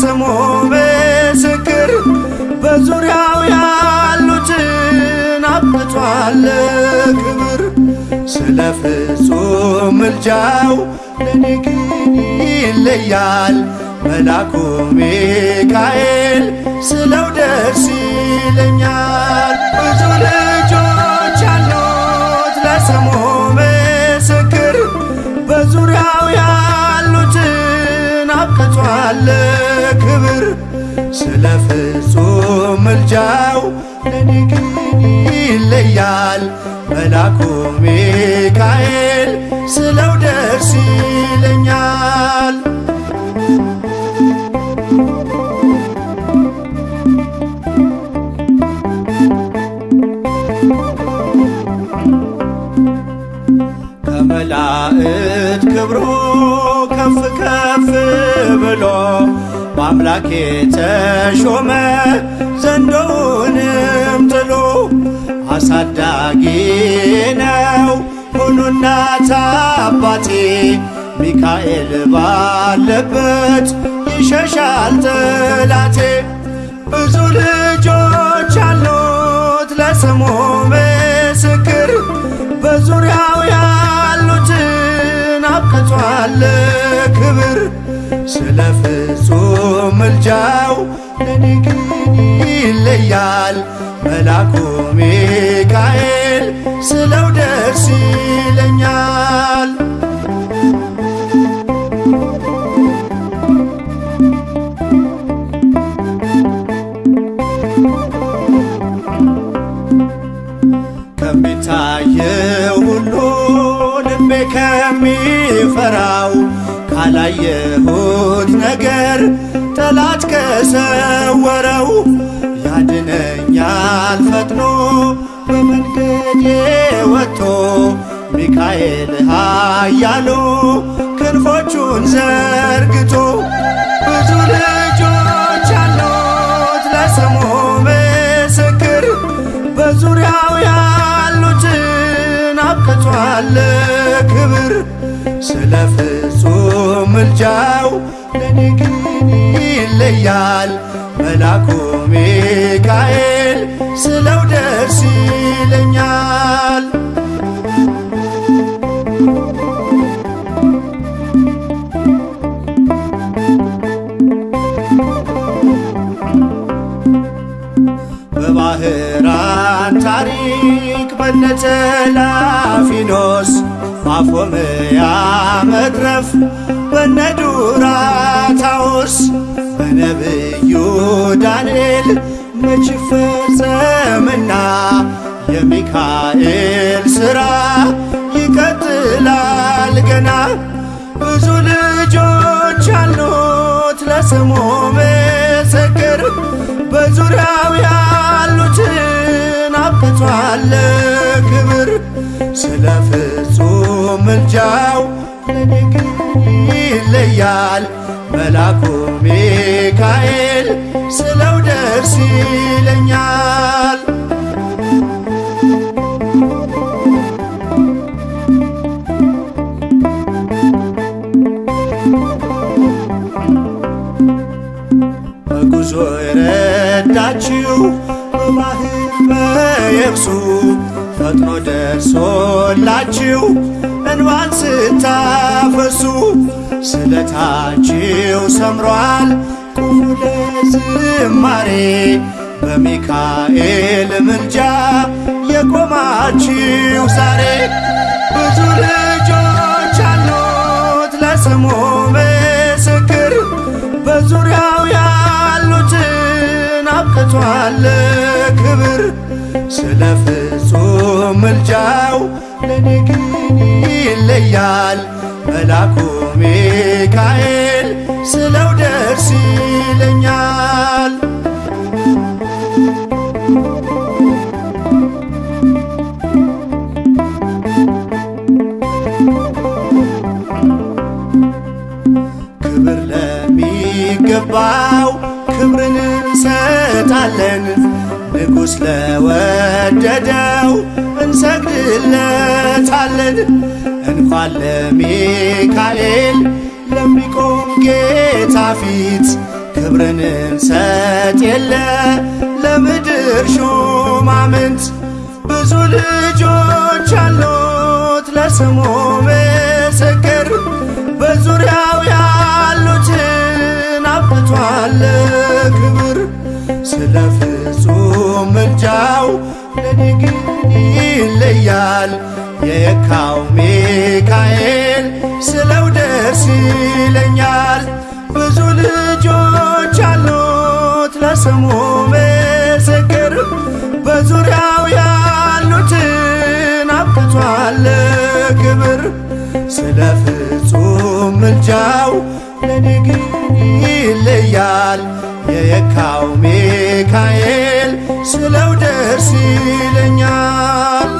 ስሙ ምስክር በዙሪያው ያሉትን አብቷል ክብር። ስለ ፍጹም ምልጃው ለኔ ግን ይለያል። መላኩ ሚካኤል ስለው ደስ ይለኛል። ብዙ አብቅቷል ክብር ስለ ፍጹም ምልጃው ለኔ ግን ይለያል መላኩ ሚካኤል ስለው ደስ ይለኛል። ከመላእክት ክብሩ ከፍ ከፍ ብሎ በአምላክ የተሾመ ዘንዶውንም ጥሎ አሳዳጊ ነው። ሁኑ እናት አባቴ ሚካኤል ባለበት ይሸሻል ጠላቴ። ብዙ ልጆች አሉት ለስሙ ምስክር። በዙሪያው ያሉትን አብቅቷል ክብር ስለ ፍጹም ምልጃው ለኔ ግን ይለያል መላኩ ሚካኤል ስለው ደስ ይለኛል። ከሚታየው ሁሉ ልቤ ከሚፈራው ካላየሁት ነገር ጠላት ከሰወረው ያድነኛል ፈጥኖ በመንገዴ ወጥቶ ሚካኤል ኃያሉ ክንፎቹን ዘርግቶ ብዙ ልጆች አሉት ለስሙ ምስክር በዙሪያው ያሉትን አብቅቷል ክብር ስለ ፍጹም ምልጃው ለኔ ግን ይለያል መላኩ ሚካኤል ስለው ደስ ይለኛል። በባህራን ታሪክ በነተላፊኖስ ማፎምያ መትረፍ በነዱራታውስ በነብዩ ዳንኤል መች ፈጸምና የሚካኤል ሥራ ይቀጥላል ገና። ብዙ ልጆች አሉት ለስሙ ምስክር በዙሪያው ያሉትን አብቅቷል ስለ ፍጹም ምልጃው ይለያል መላኩ ሚካኤል ስለው ደስ ይለኛል። በጉዞ የረዳችው በባህር በየብሱ ፈጥኖ ደርሶላችሁ እንባን ስታፈሱ ስለታችሁ ሰምሯል ቁሙ ለዝማሬ በሚካኤል ምልጃ የቆማችሁ ዛሬ ብዙ ልጆች አሉት ለስሙ ምስክር በዙሪያው ያሉትን አብቅቷል ክብር ስለ ፍጹም ምልጃው ለኔ ግን ይለያል መላኩ ሚካኤል ስለው ደስ ይለኛል። ክብር ለሚገባው ክብርን እንሰጣለን። ንጉሥ ለወደደው እንሰግድለታለን። እንኳን ለሚካኤል ለሚቆም ጌታ ፊት ክብርን እንሰጥ የለ። ለምድር ሹማምንት ብዙ ልጆች አሉት ለስሙ ምስክር። በዙሪያው ያሉትን አብቅቷል ክብር። ስለ ፍጹም ምልጃው ለኔ ግን ይለያል። የየካው ሚካኤል ስለው ደስ ይለኛል። ብዙ ልጆች አሉት ለስሙ ምስክር። በዙሪያው ያሉትን አብቅቷል ክብር ስለ ፍጹም ምልጃው ለኔ ግን ይለያል። የየካው ስለው ደርስ ይለኛል።